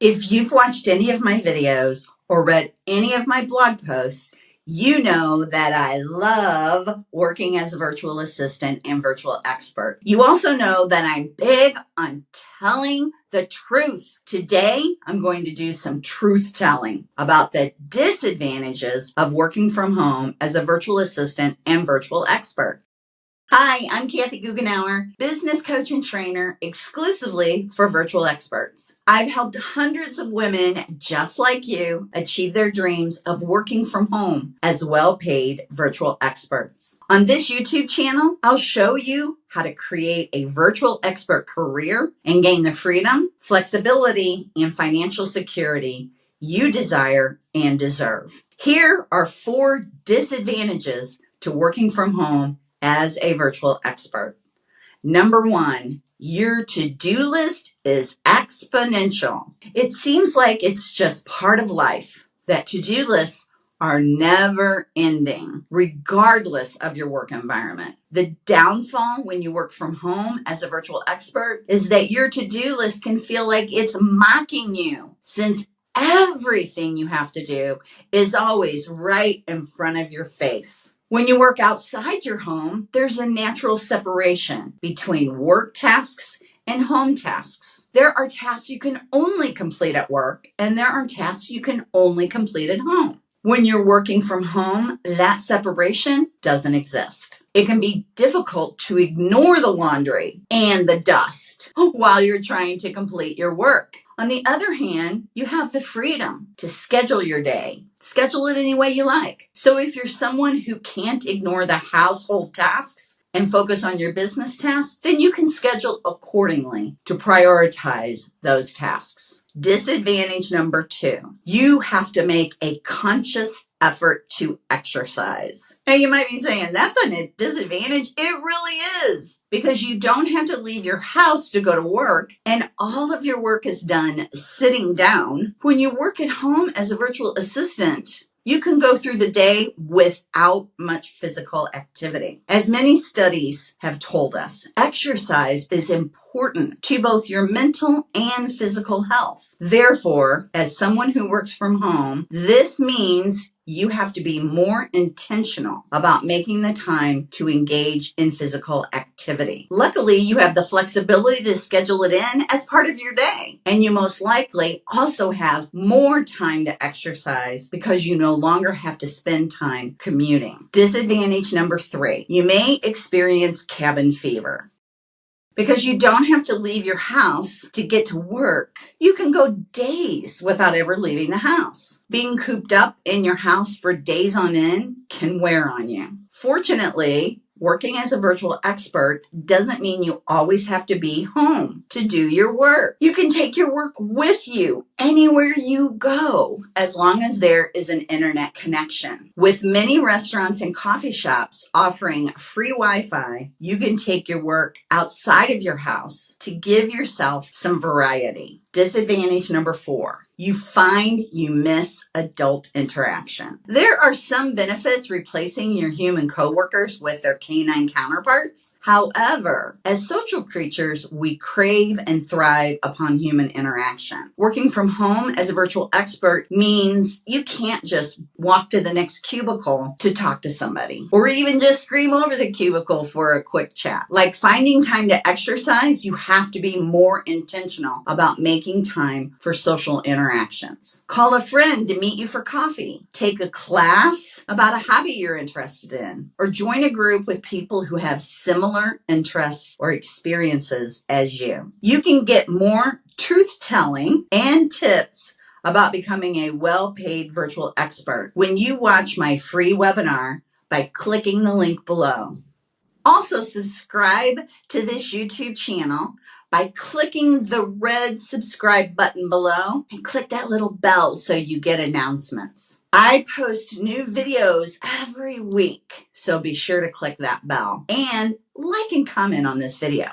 If you've watched any of my videos or read any of my blog posts, you know that I love working as a virtual assistant and virtual expert. You also know that I'm big on telling the truth. Today, I'm going to do some truth telling about the disadvantages of working from home as a virtual assistant and virtual expert. Hi, I'm Kathy Goughenour, business coach and trainer exclusively for virtual experts. I've helped hundreds of women just like you achieve their dreams of working from home as well paid virtual experts. On this YouTube channel, I'll show you how to create a virtual expert career and gain the freedom, flexibility, and financial security you desire and deserve. Here are four disadvantages to working from home as a virtual expert. Number one, your to-do list is exponential. It seems like it's just part of life that to-do lists are never ending, regardless of your work environment. The downfall when you work from home as a virtual expert is that your to-do list can feel like it's mocking you since everything you have to do is always right in front of your face. When you work outside your home, there's a natural separation between work tasks and home tasks. There are tasks you can only complete at work, and there are tasks you can only complete at home. When you're working from home, that separation doesn't exist. It can be difficult to ignore the laundry and the dust while you're trying to complete your work. On the other hand, you have the freedom to schedule your day, schedule it any way you like. So if you're someone who can't ignore the household tasks and focus on your business tasks, then you can schedule accordingly to prioritize those tasks. Disadvantage number two, you have to make a conscious effort to exercise. Now you might be saying that's a disadvantage. It really is because you don't have to leave your house to go to work and all of your work is done sitting down. When you work at home as a virtual assistant, you can go through the day without much physical activity. As many studies have told us, exercise is important to both your mental and physical health. Therefore, as someone who works from home, this means you have to be more intentional about making the time to engage in physical activity. Luckily, you have the flexibility to schedule it in as part of your day. And you most likely also have more time to exercise because you no longer have to spend time commuting. Disadvantage number three, you may experience cabin fever because you don't have to leave your house to get to work. You can go days without ever leaving the house. Being cooped up in your house for days on end can wear on you. Fortunately, Working as a virtual expert doesn't mean you always have to be home to do your work. You can take your work with you anywhere you go, as long as there is an internet connection. With many restaurants and coffee shops offering free Wi-Fi, you can take your work outside of your house to give yourself some variety. Disadvantage number four, you find you miss adult interaction. There are some benefits replacing your human coworkers with their canine counterparts. However, as social creatures, we crave and thrive upon human interaction. Working from home as a virtual expert means you can't just walk to the next cubicle to talk to somebody or even just scream over the cubicle for a quick chat. Like finding time to exercise, you have to be more intentional about making time for social interactions. Call a friend to meet you for coffee. Take a class about a hobby you're interested in, or join a group with people who have similar interests or experiences as you. You can get more truth telling and tips about becoming a well-paid virtual expert when you watch my free webinar by clicking the link below. Also subscribe to this YouTube channel by clicking the red subscribe button below and click that little bell so you get announcements. I post new videos every week, so be sure to click that bell and like and comment on this video.